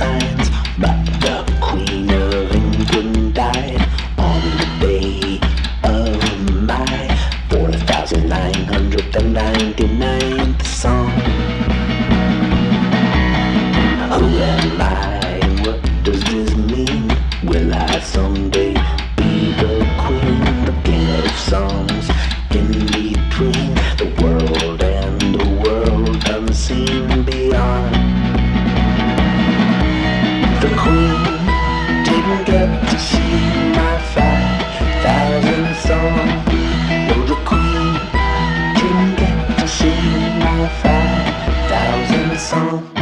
signs But the Queen of England died On the day of my 4,999th song Who am I what does this mean? Will I someday song.